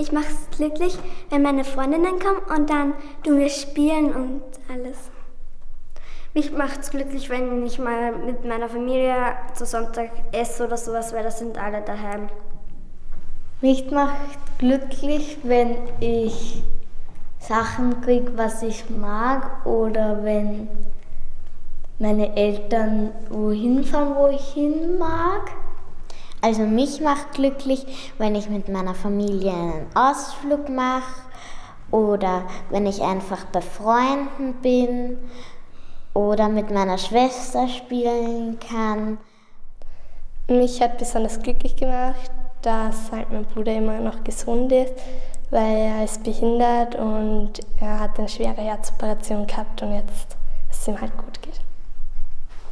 Mich macht es glücklich, wenn meine Freundinnen kommen und dann du wir spielen und alles. Mich macht es glücklich, wenn ich mal mit meiner Familie zu Sonntag esse oder sowas, weil da sind alle daheim. Mich macht glücklich, wenn ich Sachen kriege, was ich mag oder wenn meine Eltern wohin fahren, wo ich hin mag. Also mich macht glücklich, wenn ich mit meiner Familie einen Ausflug mache oder wenn ich einfach bei Freunden bin oder mit meiner Schwester spielen kann. Mich hat besonders glücklich gemacht, dass halt mein Bruder immer noch gesund ist, weil er ist behindert und er hat eine schwere Herzoperation gehabt und jetzt es ihm halt gut geht.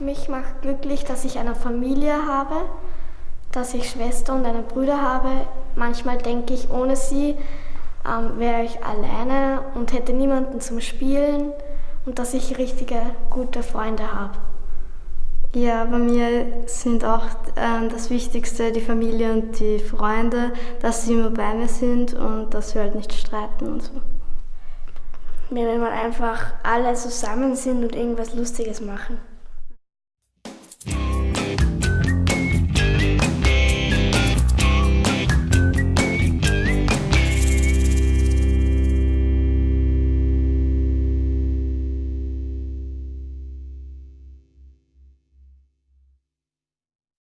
Mich macht glücklich, dass ich eine Familie habe, dass ich Schwester und eine Brüder habe. Manchmal denke ich, ohne sie ähm, wäre ich alleine und hätte niemanden zum Spielen und dass ich richtige gute Freunde habe. Ja, bei mir sind auch äh, das Wichtigste die Familie und die Freunde, dass sie immer bei mir sind und dass wir halt nicht streiten und so. Wenn wir einfach alle zusammen sind und irgendwas Lustiges machen.